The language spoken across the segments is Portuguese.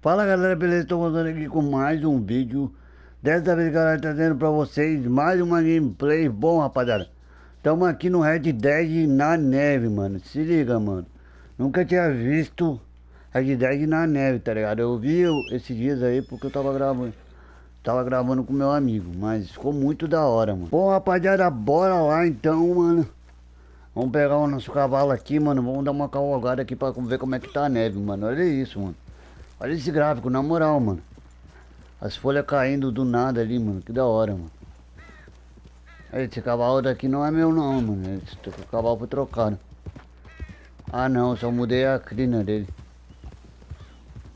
Fala galera, beleza? Estou voltando aqui com mais um vídeo. Dessa vez galera, trazendo pra vocês mais uma gameplay. Bom rapaziada Estamos aqui no Red Dead na neve, mano. Se liga, mano. Nunca tinha visto Red Dead na neve, tá ligado? Eu vi esses dias aí porque eu tava gravando Tava gravando com meu amigo Mas ficou muito da hora, mano. Bom rapaziada, bora lá então, mano. Vamos pegar o nosso cavalo aqui, mano. Vamos dar uma cavalgada aqui pra ver como é que tá a neve, mano. Olha isso, mano Olha esse gráfico, na moral, mano. As folhas caindo do nada ali, mano. Que da hora, mano. Esse cavalo daqui não é meu não, mano. Esse cavalo foi trocado. Ah não, só mudei a crina dele.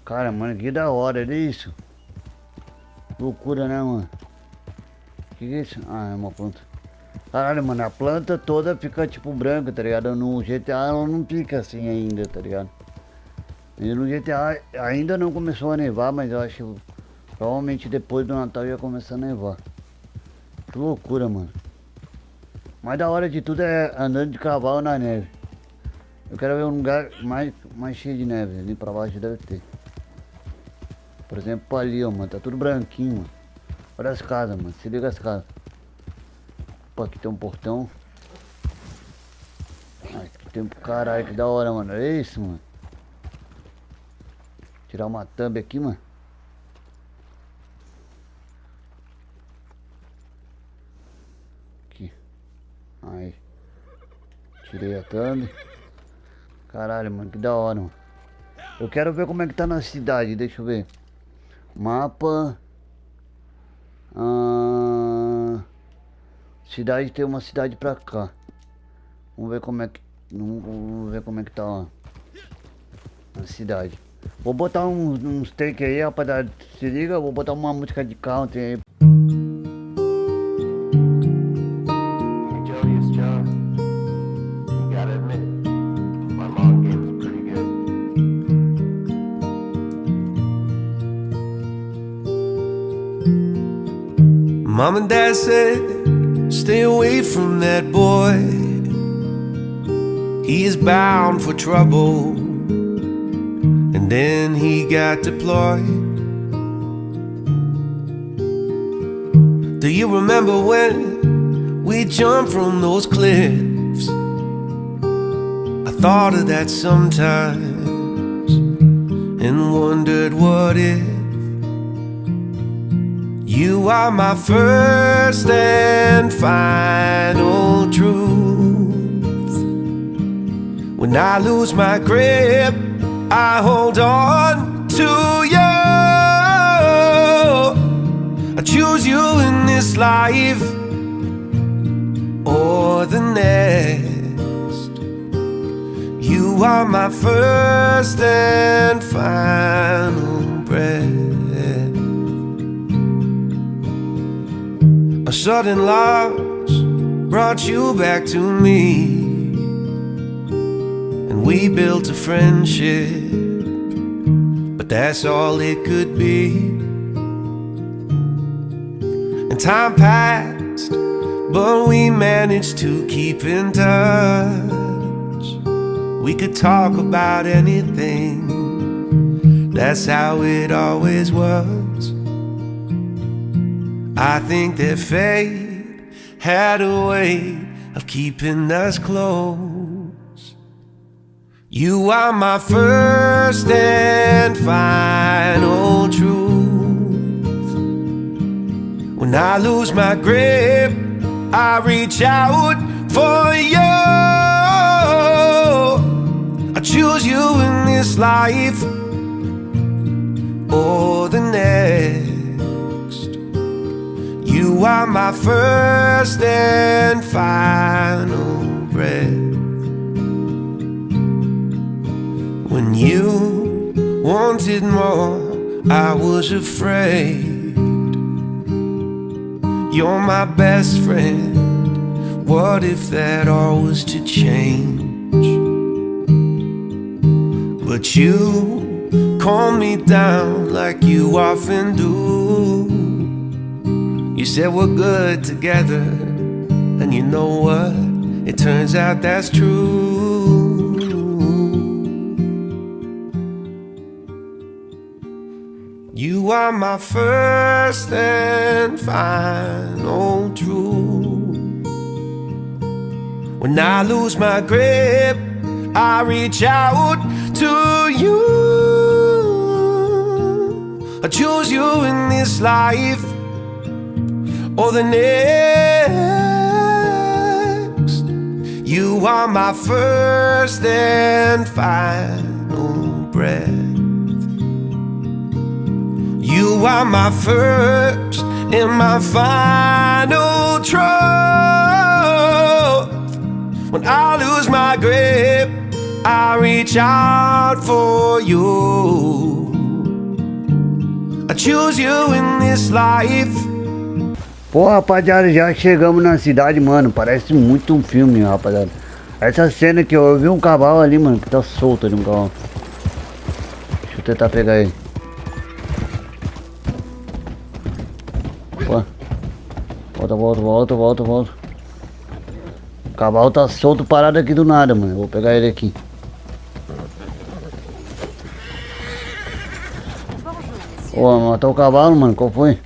Cara, mano, que da hora, olha isso. Loucura, né, mano? Que que é isso? Ah, é uma planta. Caralho, mano, a planta toda fica tipo branca, tá ligado? No GTA ela não fica assim ainda, tá ligado? E no GTA ainda não começou a nevar, mas eu acho que provavelmente depois do Natal ia começar a nevar. Que loucura, mano. Mas da hora de tudo é andando de cavalo na neve. Eu quero ver um lugar mais, mais cheio de neve. Ali pra baixo deve ter. Por exemplo, ali, ó, mano. Tá tudo branquinho, mano. Olha as casas, mano. Se liga as casas. Opa, aqui tem um portão. Aqui tem um caralho, que da hora, mano. É isso, mano. Tirar uma thumb aqui, mano. Aqui. Aí. Tirei a thumb. Caralho, mano, que da hora, mano. Eu quero ver como é que tá na cidade, deixa eu ver. Mapa. Ah, cidade tem uma cidade pra cá. Vamos ver como é que. Vamos ver como é que tá lá. Na cidade. Vou botar uns, uns take aí, rapaziada. Se liga, vou botar uma música de country aí. Mom and dad said, stay away from that boy. He is bound for trouble. Then he got deployed. Do you remember when we jumped from those cliffs? I thought of that sometimes and wondered what if you are my first and final truth. When I lose my grip I hold on to you. I choose you in this life or the next. You are my first and final breath. A sudden loss brought you back to me we built a friendship, but that's all it could be. And time passed, but we managed to keep in touch. We could talk about anything, that's how it always was. I think that fate had a way of keeping us close. You are my first and final truth. When I lose my grip, I reach out for you. I choose you in this life or the next. You are my first and final breath. When you wanted more, I was afraid. You're my best friend. What if that all was to change? But you calm me down like you often do. You said we're good together, and you know what? It turns out that's true. Are my first and final truth. When I lose my grip, I reach out to you. I choose you in this life or the next. You are my first and final breath. You are my first and my final trust. When I lose my grip, I reach out for you. I choose you in this life. Pô, rapaziada, já chegamos na cidade, mano. Parece muito um filme, rapaziada. Essa cena que eu vi um cavalo ali, mano, que tá solto ali um cavalo. Deixa eu tentar pegar ele. Pô. Volta, volta, volta, volta, volta. O cavalo tá solto parado aqui do nada, mano. Eu vou pegar ele aqui. Ô, matou o cavalo, mano. Qual foi?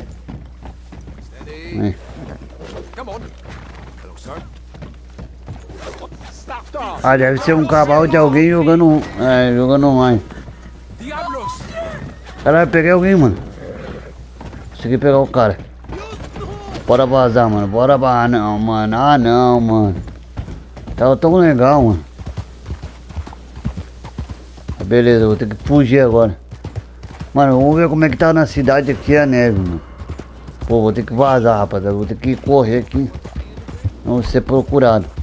Stop. Ah, deve ser um cavalo de alguém jogando. É, jogando online. Caralho, peguei alguém, mano. Consegui pegar o cara. Bora vazar, mano. Bora vazar. Não, mano. Ah, não, mano. Tava tão legal, mano. Beleza, vou ter que fugir agora. Mano, vamos ver como é que tá na cidade aqui a neve, mano. Pô, vou ter que vazar, rapaziada. Vou ter que correr aqui. Não vou ser procurado.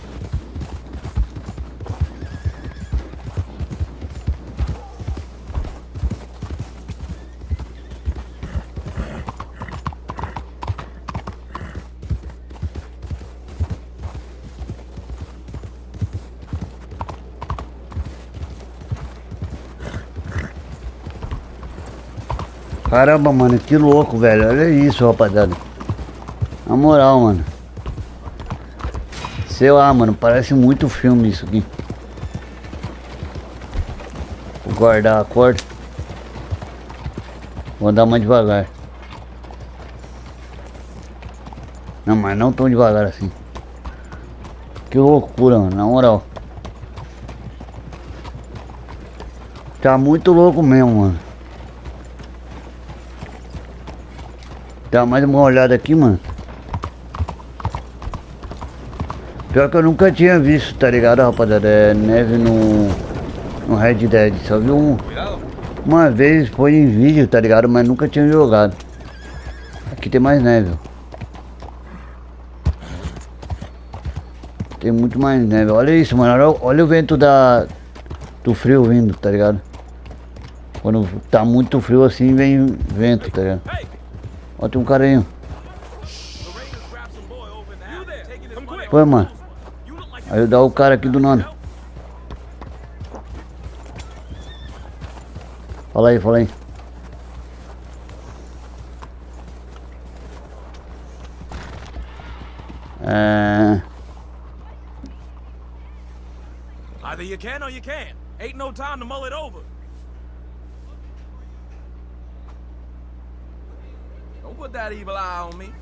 Caramba, mano, que louco, velho. Olha isso, rapaziada. Na moral, mano. Sei lá, mano, parece muito filme isso aqui. Vou guardar a corda. Vou andar mais devagar. Não, mas não tão devagar assim. Que loucura, mano, na moral. Tá muito louco mesmo, mano. Dá mais uma olhada aqui, mano. Pior que eu nunca tinha visto, tá ligado, rapaziada? É neve no, no Red Dead. Só vi um, uma vez, foi em vídeo, tá ligado? Mas nunca tinha jogado. Aqui tem mais neve. Tem muito mais neve. Olha isso, mano. Olha, olha o vento da, do frio vindo, tá ligado? Quando tá muito frio assim, vem vento, tá ligado? Ó, tem um cara aí. Foi, mano. Dá o cara aqui do nada. Fala aí, fala aí. É... Either you can or you can't. Ain't no time to mull it over. Put that evil eye on me.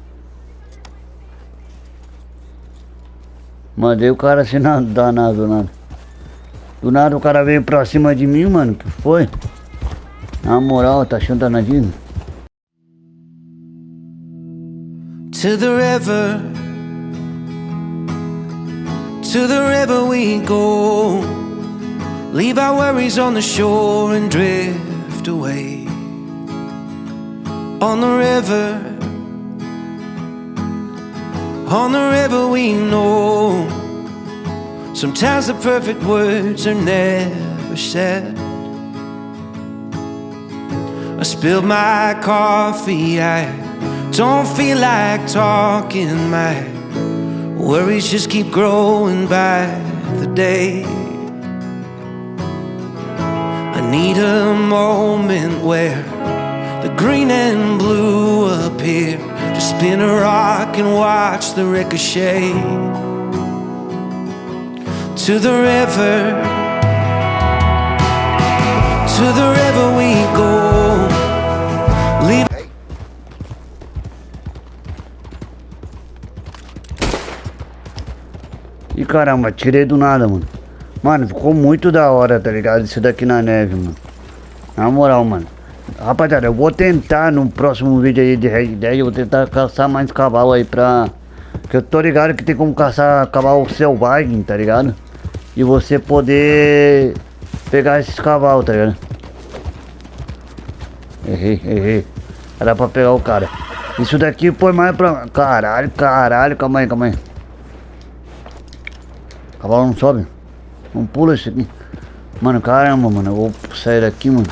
Mandei o cara assim na danado do nada. Do nada o cara veio pra cima de mim, mano. Que foi? Na moral, tá achando danadinho? To the river, to the river we go. Leave our worries on the shore and drift away. On the river, on the river we know. Sometimes the perfect words are never said. I spilled my coffee, I don't feel like talking. My worries just keep growing by the day. I need a moment where green and blue appear here to spin a rock and watch the ricochet to the river to the river we go. E caramba, tirei do nada, mano. Mano, ficou muito da hora, tá ligado? Isso daqui na neve, mano. Na moral, mano. Rapaziada, eu vou tentar no próximo vídeo aí de Red Dead, eu vou tentar caçar mais cavalo aí pra... Que eu tô ligado que tem como caçar cavalo selvagem, tá ligado? E você poder pegar esses cavalos, tá ligado? Errei, errei. Era pra pegar o cara. Isso daqui foi mais pra... Caralho, caralho, calma aí, calma aí. Cavalo não sobe. Não pula isso aqui. Mano, caramba, mano. Eu vou sair daqui, mano.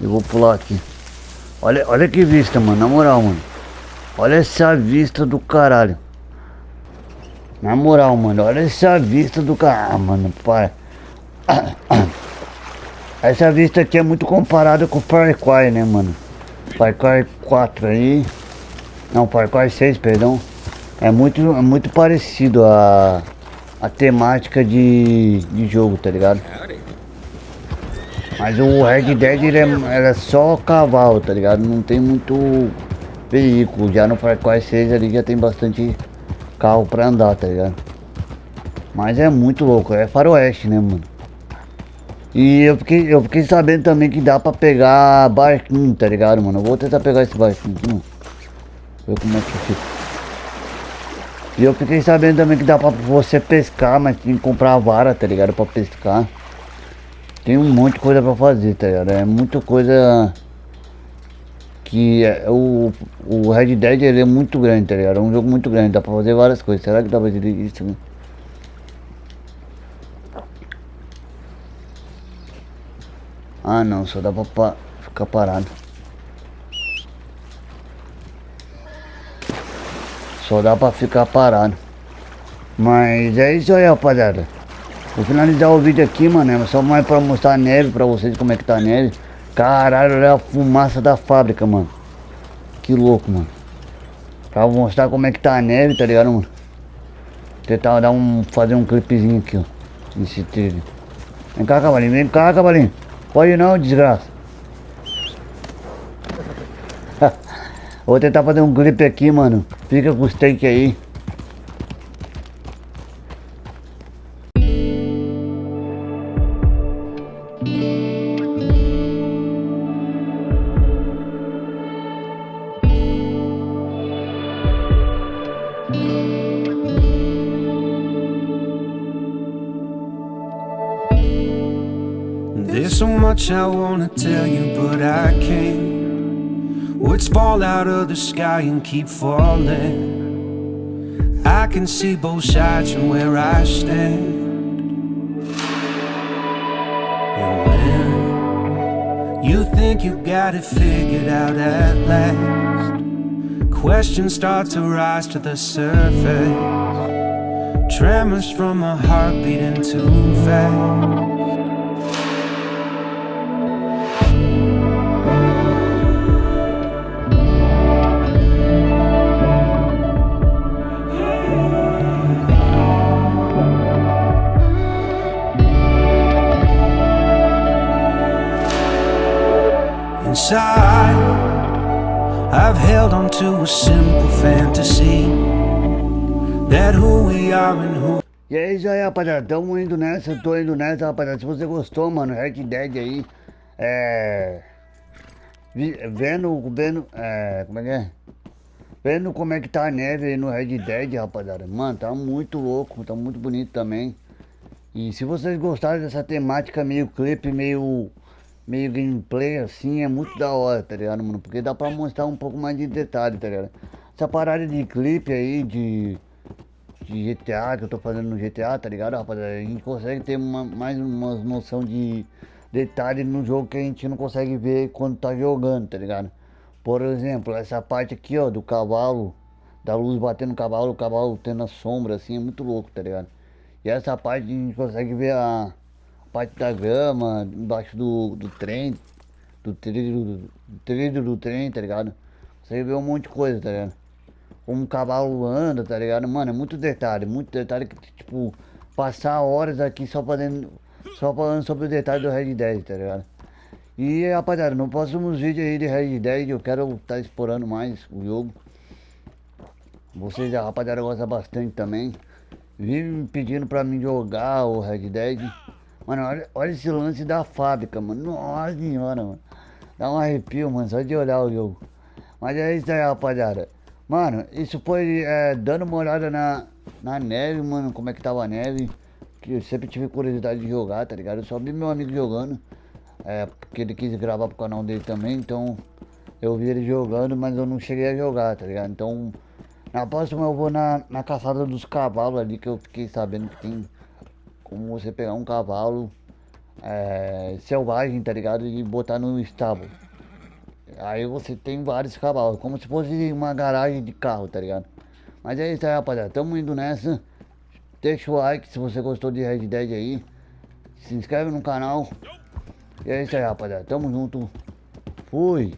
Eu vou pular aqui. Olha, olha que vista, mano. Na moral, mano. Olha essa vista do caralho. Na moral, mano. Olha essa vista do caralho. Ah, mano, para. Essa vista aqui é muito comparada com o Cry, né, mano? Cry 4 aí. Não, Cry 6, perdão. É muito, é muito parecido a a temática de, de jogo, tá ligado? Mas o Red Dead ele é, é só cavalo, tá ligado? Não tem muito veículo. Já no Far Cry 6 ali já tem bastante carro pra andar, tá ligado? Mas é muito louco, é faroeste, né, mano? E eu fiquei, eu fiquei sabendo também que dá pra pegar barquinho, tá ligado, mano? Eu vou tentar pegar esse barquinho mano. Ver como é que fica. E eu fiquei sabendo também que dá pra você pescar, mas tem que comprar a vara, tá ligado? Pra pescar. Tem um monte de coisa pra fazer, tá ligado? É muita coisa que é, o, o Red Dead ele é muito grande, tá ligado? É um jogo muito grande, dá pra fazer várias coisas. Será que dá pra fazer isso? Né? Ah não, só dá pra pa ficar parado. Só dá pra ficar parado. Mas é isso aí, rapaziada. Vou finalizar o vídeo aqui, mano. É só mais pra mostrar a neve pra vocês, como é que tá a neve. Caralho, olha a fumaça da fábrica, mano. Que louco, mano. Pra mostrar como é que tá a neve, tá ligado, mano? Tentar dar um, fazer um clipezinho aqui, ó. Nesse trilho. Vem cá, cavalinho. Vem cá, cavalinho. Pode não, desgraça. Vou tentar fazer um clipe aqui, mano. Fica com os take aí. Much I wanna tell you, but I can't. Words fall out of the sky and keep falling. I can see both sides from where I stand. And when you think you got it figured out at last, questions start to rise to the surface. Tremors from a heart beating too fast. Inside I've held on to a simple fantasy That who we are and who E é isso aí, rapaziada. Tamo indo nessa, tô indo nessa, rapaziada. Se você gostou, mano, Red Dead aí, é. Vendo, vendo, é. Como é que é? Vendo como é que tá a neve aí no Red Dead, rapaziada. Mano, tá muito louco, tá muito bonito também. E se vocês gostaram dessa temática meio clipe, meio meio gameplay assim, é muito da hora, tá ligado, mano? Porque dá pra mostrar um pouco mais de detalhe, tá ligado? Essa parada de clipe aí, de, de GTA, que eu tô fazendo no GTA, tá ligado, rapaziada? A gente consegue ter uma, mais uma noção de detalhe no jogo que a gente não consegue ver quando tá jogando, tá ligado? Por exemplo, essa parte aqui, ó, do cavalo, da luz batendo no cavalo, o cavalo tendo a sombra, assim, é muito louco, tá ligado? E essa parte a gente consegue ver a parte da grama, embaixo do, do trem, do trilho, do trilho do trem, tá ligado? Você vê um monte de coisa, tá ligado? Como um cavalo anda, tá ligado? Mano, é muito detalhe, muito detalhe que, tipo, passar horas aqui só fazendo, só falando sobre o detalhe do Red Dead, tá ligado? E rapaziada, no próximos vídeos aí de Red Dead eu quero estar tá explorando mais o jogo. Vocês, rapaziada, gosta bastante também. vive me pedindo pra mim jogar o Red Dead. Mano, olha, olha esse lance da fábrica, mano. Nossa senhora, mano. Dá um arrepio, mano, só de olhar o jogo. Mas é isso aí, rapaziada. Mano, isso foi é, dando uma olhada na, na neve, mano, como é que tava a neve. Que eu sempre tive curiosidade de jogar, tá ligado? Eu só vi meu amigo jogando. É, porque ele quis gravar pro canal dele também, então eu vi ele jogando, mas eu não cheguei a jogar, tá ligado? Então, na próxima eu vou na, na caçada dos cavalos ali, que eu fiquei sabendo que tem como você pegar um cavalo é, selvagem, tá ligado? E botar no estábulo. Aí você tem vários cavalos, como se fosse uma garagem de carro, tá ligado? Mas é isso aí, rapaziada. Tamo indo nessa. Deixa o like se você gostou de Red Dead aí. Se inscreve no canal. E é isso aí, rapaziada. Tamo junto. Fui.